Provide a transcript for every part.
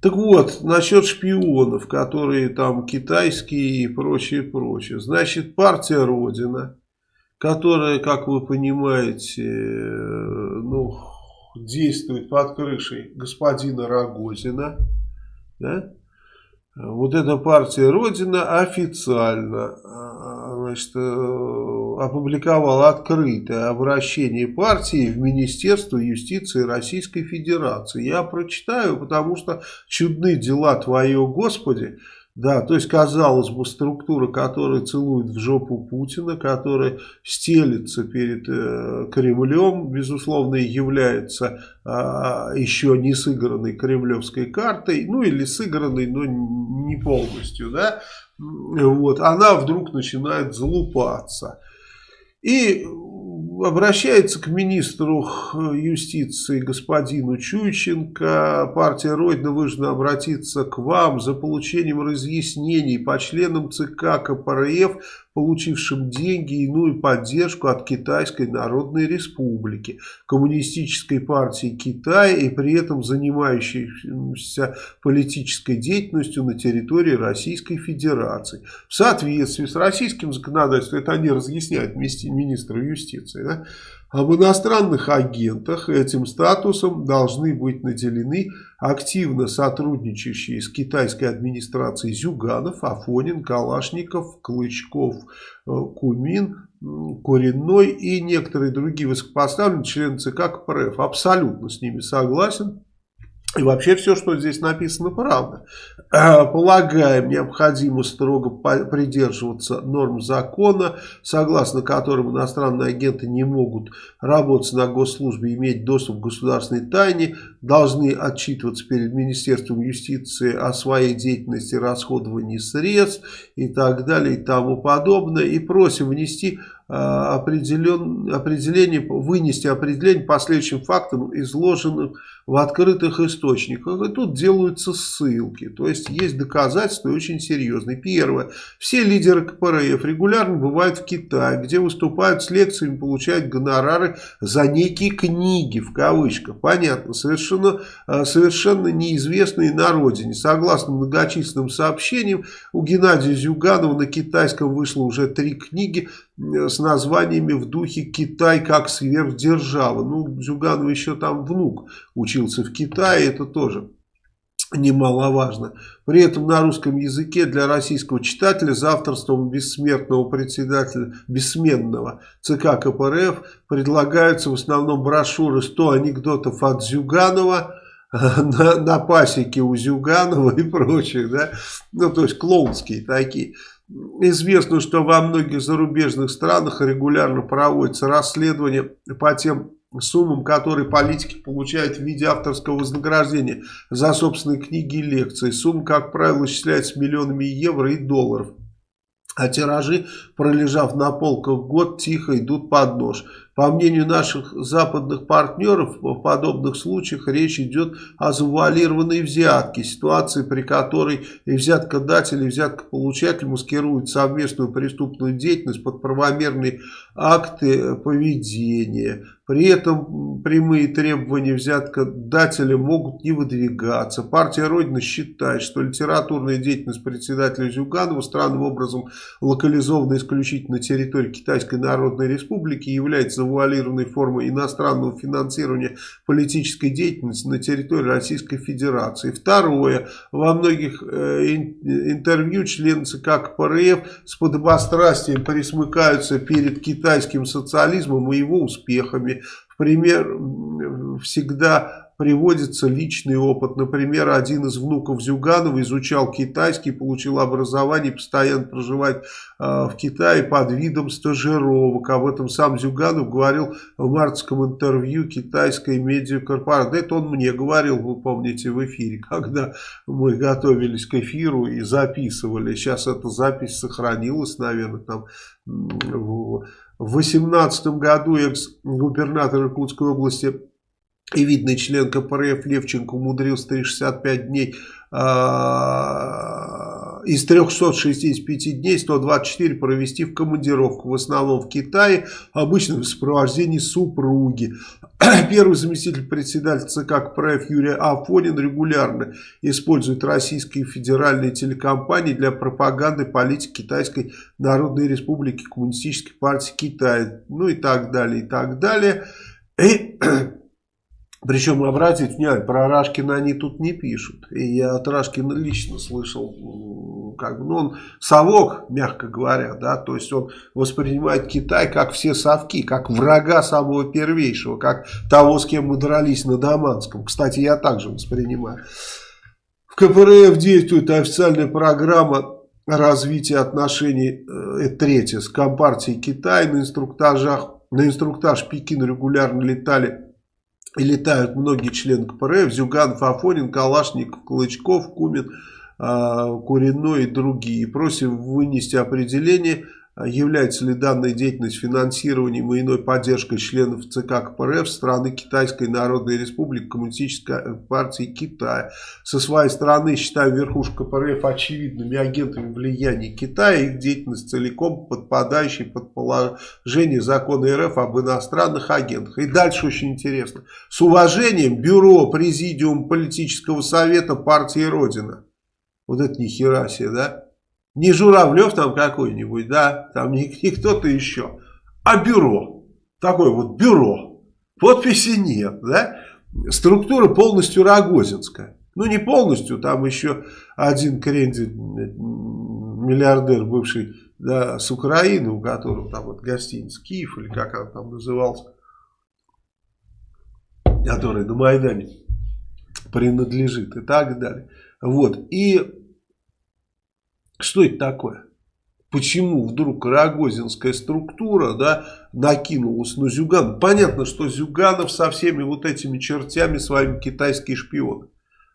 Так вот, насчет шпионов, которые там китайские и прочее, прочее. Значит, партия Родина, которая, как вы понимаете, ну, действует под крышей господина Рогозина, да? Вот эта партия Родина официально а, значит, э, опубликовала открытое обращение партии в Министерство юстиции Российской Федерации. Я прочитаю, потому что чудны дела твое, Господи. Да, то есть, казалось бы, структура, которая целует в жопу Путина, которая стелится перед э, Кремлем, безусловно, является э, еще не сыгранной кремлевской картой, ну или сыгранной, но не полностью, да, вот, она вдруг начинает залупаться. И обращается к министру юстиции господину Чуйченко. Партия Родина вынуждена обратиться к вам за получением разъяснений по членам ЦК КПРФ получившим деньги и иную поддержку от Китайской Народной Республики, Коммунистической партии Китая и при этом занимающейся политической деятельностью на территории Российской Федерации. В соответствии с российским законодательством, это они разъясняют министру юстиции, да, об иностранных агентах этим статусом должны быть наделены активно сотрудничающие с китайской администрацией Зюганов, Афонин, Калашников, Клычков, э, Кумин, Коренной и некоторые другие высокопоставленные члены ЦК КПРФ. Абсолютно с ними согласен. И вообще все, что здесь написано, правда. Полагаем, необходимо строго придерживаться норм закона, согласно которым иностранные агенты не могут работать на госслужбе, иметь доступ к государственной тайне, должны отчитываться перед Министерством юстиции о своей деятельности, расходовании средств и так далее и тому подобное. И просим внести определен, определение, вынести определение по следующим фактам, изложенным в открытых источниках. И тут делаются ссылки. То есть есть доказательства очень серьезные. Первое. Все лидеры КПРФ регулярно бывают в Китае, где выступают с лекциями, получают гонорары за некие книги, в кавычках. Понятно. Совершенно, э, совершенно неизвестные на родине. Согласно многочисленным сообщениям, у Геннадия Зюганова на китайском вышло уже три книги с названиями в духе «Китай как сверхдержава». Ну, Зюганова еще там внук учил учился в Китае, это тоже немаловажно. При этом на русском языке для российского читателя за авторством бессмертного председателя, бессменного ЦК КПРФ предлагаются в основном брошюры «100 анекдотов от Зюганова», на, на пасеке у Зюганова и прочих, да, ну, то есть клоунские такие. Известно, что во многих зарубежных странах регулярно проводятся расследования по тем суммам, которые политики получают в виде авторского вознаграждения за собственные книги и лекции. Сумма, как правило, исчисляется миллионами евро и долларов. А тиражи, пролежав на полках год, тихо идут под нож. По мнению наших западных партнеров, в подобных случаях речь идет о завуалированной взятке, ситуации, при которой и взяткодатель, и взяткополучатель маскируют совместную преступную деятельность под правомерные акты поведения. При этом прямые требования взяткодателя могут не выдвигаться. Партия Родина считает, что литературная деятельность председателя Зюганова, странным образом локализована исключительно на территории Китайской Народной Республики, является завуалированной формой иностранного финансирования политической деятельности на территории Российской Федерации. Второе. Во многих э, интервью члены ЦК КПРФ с подобострастием присмыкаются перед китайским социализмом и его успехами. В пример всегда приводится личный опыт. Например, один из внуков Зюганова изучал китайский, получил образование, постоянно проживает э, в Китае под видом стажировок. Об этом сам Зюганов говорил в мартском интервью китайской медиакорпорации. Это он мне говорил, вы помните, в эфире, когда мы готовились к эфиру и записывали. Сейчас эта запись сохранилась, наверное, там в 2018 году экс-губернатор Иркутской области и видный член КПРФ Левченко умудрился 365 дней а, из 365 дней 124 провести в командировку, в основном в Китае, обычно в сопровождении супруги. Первый заместитель председателя ЦК КПРФ Юрий Афонин регулярно использует российские федеральные телекомпании для пропаганды политики Китайской Народной Республики, Коммунистической партии Китая, ну и так далее, и так далее. И причем, обратите внимание, про Рашкина они тут не пишут. И я от Рашкина лично слышал, как бы, ну, он совок, мягко говоря, да, то есть он воспринимает Китай как все совки, как врага самого первейшего, как того, с кем мы дрались на Даманском. Кстати, я также воспринимаю. В КПРФ действует официальная программа развития отношений, э, третье, с Компартией Китая на инструктажах. На инструктаж Пекин регулярно летали и летают многие члены КПРФ, Зюганов, Афонин, Калашников, Клычков, Кумин, Куриной и другие. Просим вынести определение а является ли данная деятельность финансированием и иной поддержкой членов ЦК КПРФ страны Китайской Народной Республики Коммунистической партии Китая. Со своей стороны считаю верхушку КПРФ очевидными агентами влияния Китая, их деятельность целиком подпадающей под положение закона РФ об иностранных агентах. И дальше очень интересно. С уважением Бюро Президиум Политического Совета партии Родина. Вот это ни хера себе, да? Не Журавлев там какой-нибудь, да, там не, не кто-то еще, а бюро. Такое вот бюро. Подписи нет, да. Структура полностью рогозинская. Ну, не полностью, там еще один крендель, миллиардер бывший, да, с Украины, у которого там вот гостиница Киев, или как он там назывался, который на Майдане принадлежит и так далее. Вот, и что это такое? Почему вдруг рогозинская структура да, накинулась на Зюганов? Понятно, что Зюганов со всеми вот этими чертями своими китайский шпион.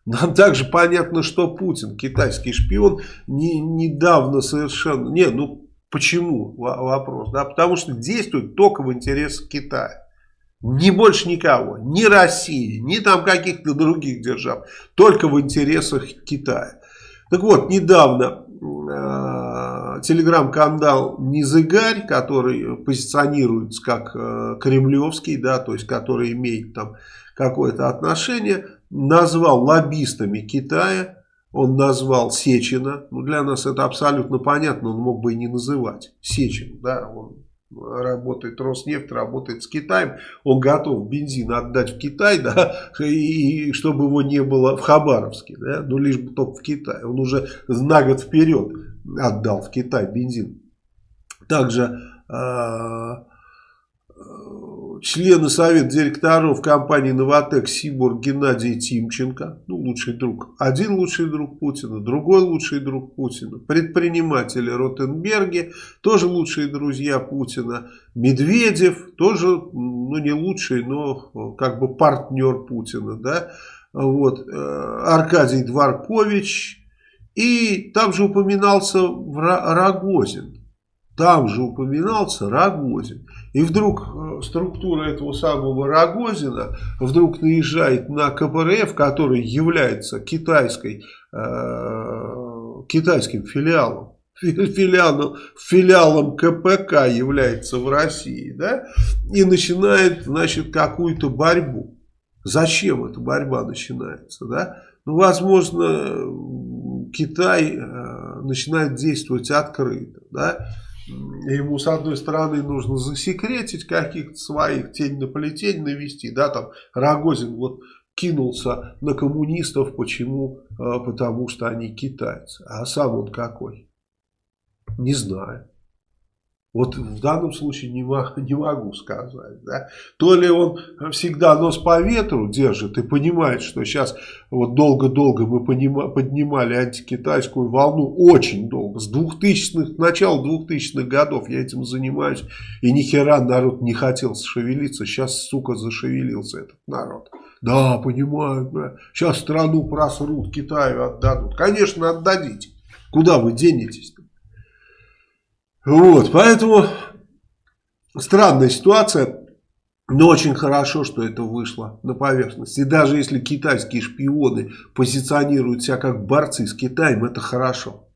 Нам также понятно, что Путин, китайский шпион, не, недавно совершенно... Не, ну почему вопрос? Да? Потому что действует только в интересах Китая. Ни больше никого. Ни России, ни там каких-то других держав. Только в интересах Китая. Так вот, недавно э, телеграм-канал Низыгарь, который позиционируется как э, кремлевский, да, то есть который имеет там какое-то отношение, назвал лоббистами Китая, он назвал Сечина, ну для нас это абсолютно понятно, он мог бы и не называть Сечин, да, он работает Роснефть, работает с Китаем, он готов бензин отдать в Китай, да, и, чтобы его не было в Хабаровске, да, ну лишь бы только в Китай. Он уже на год вперед отдал в Китай бензин. Также э, члены совета директоров компании «Новотек» Сибур Геннадий Тимченко, ну, лучший друг, один лучший друг Путина, другой лучший друг Путина, предприниматели Ротенберги, тоже лучшие друзья Путина, Медведев, тоже, ну, не лучший, но как бы партнер Путина, да, вот, э, Аркадий Дворкович, и там же упоминался Рогозин, там же упоминался Рогозин. И вдруг э, структура этого самого Рогозина вдруг наезжает на КПРФ, который является китайской, э, китайским филиалом. Филиалом, филиалом КПК является в России, да, и начинает, значит, какую-то борьбу. Зачем эта борьба начинается, да? Ну, возможно, Китай э, начинает действовать открыто, да, ему с одной стороны нужно засекретить каких-то своих тень на плетень навести, да, там Рогозин вот кинулся на коммунистов, почему? А, потому что они китайцы. А сам он какой? Не знаю. Вот в данном случае не, не могу сказать. Да? То ли он всегда нос по ветру держит и понимает, что сейчас вот долго-долго мы поднимали антикитайскую волну, очень долго, с 2000-х, начала 2000-х годов я этим занимаюсь, и ни хера народ не хотел шевелиться, сейчас, сука, зашевелился этот народ. Да, понимаю, да. сейчас страну просрут, Китаю отдадут. Конечно, отдадите. Куда вы денетесь-то? Вот, поэтому странная ситуация. Но очень хорошо, что это вышло на поверхность. И даже если китайские шпионы позиционируют себя как борцы с Китаем, это хорошо.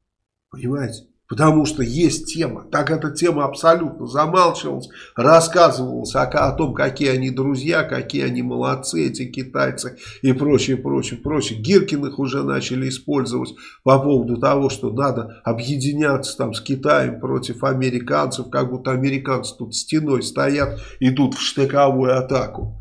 Понимаете? Потому что есть тема. Так эта тема абсолютно замалчивалась, рассказывалась о, о том, какие они друзья, какие они молодцы, эти китайцы и прочее, прочее, прочее. Гиркиных уже начали использовать по поводу того, что надо объединяться там с Китаем против американцев, как будто американцы тут стеной стоят, идут в штыковую атаку.